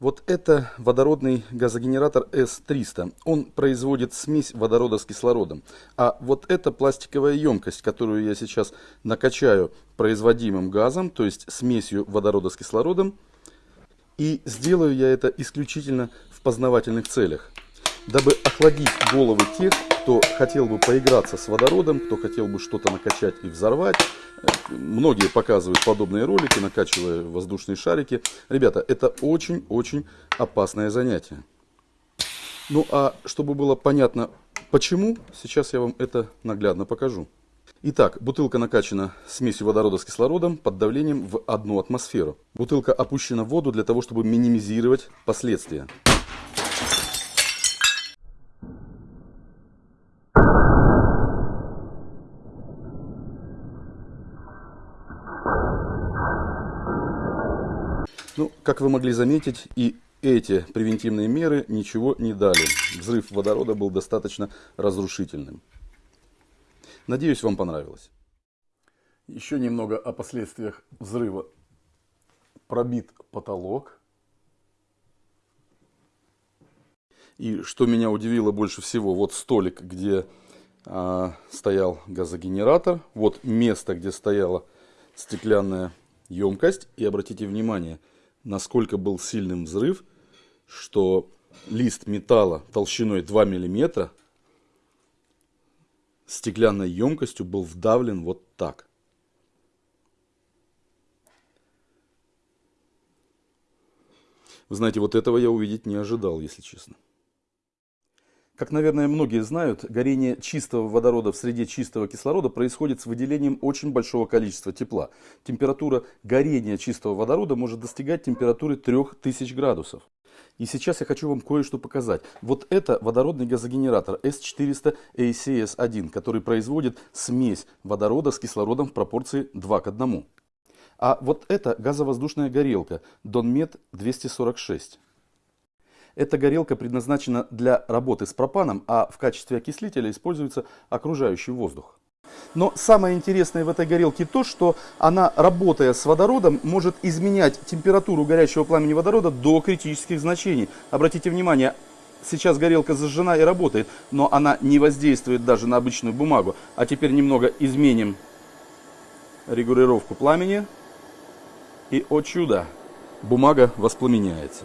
Вот это водородный газогенератор S300. Он производит смесь водорода с кислородом. А вот это пластиковая емкость, которую я сейчас накачаю производимым газом, то есть смесью водорода с кислородом. И сделаю я это исключительно в познавательных целях, дабы охладить головы тех, кто хотел бы поиграться с водородом, кто хотел бы что-то накачать и взорвать. Многие показывают подобные ролики, накачивая воздушные шарики. Ребята, это очень-очень опасное занятие. Ну а чтобы было понятно почему, сейчас я вам это наглядно покажу. Итак, бутылка накачана смесью водорода с кислородом под давлением в одну атмосферу. Бутылка опущена в воду для того, чтобы минимизировать последствия. Ну, как вы могли заметить, и эти превентивные меры ничего не дали. Взрыв водорода был достаточно разрушительным. Надеюсь, вам понравилось. Еще немного о последствиях взрыва. Пробит потолок. И что меня удивило больше всего, вот столик, где а, стоял газогенератор. Вот место, где стояла стеклянная емкость. И обратите внимание, насколько был сильным взрыв, что лист металла толщиной 2 мм стеклянной емкостью был вдавлен вот так. Вы знаете, вот этого я увидеть не ожидал, если честно. Как, наверное, многие знают, горение чистого водорода в среде чистого кислорода происходит с выделением очень большого количества тепла. Температура горения чистого водорода может достигать температуры 3000 градусов. И сейчас я хочу вам кое-что показать. Вот это водородный газогенератор S400 ACS1, который производит смесь водорода с кислородом в пропорции 2 к 1. А вот это газовоздушная горелка Donmet 246. Эта горелка предназначена для работы с пропаном, а в качестве окислителя используется окружающий воздух. Но самое интересное в этой горелке то, что она, работая с водородом, может изменять температуру горячего пламени водорода до критических значений. Обратите внимание, сейчас горелка зажжена и работает, но она не воздействует даже на обычную бумагу. А теперь немного изменим регулировку пламени. И, о чудо, бумага воспламеняется.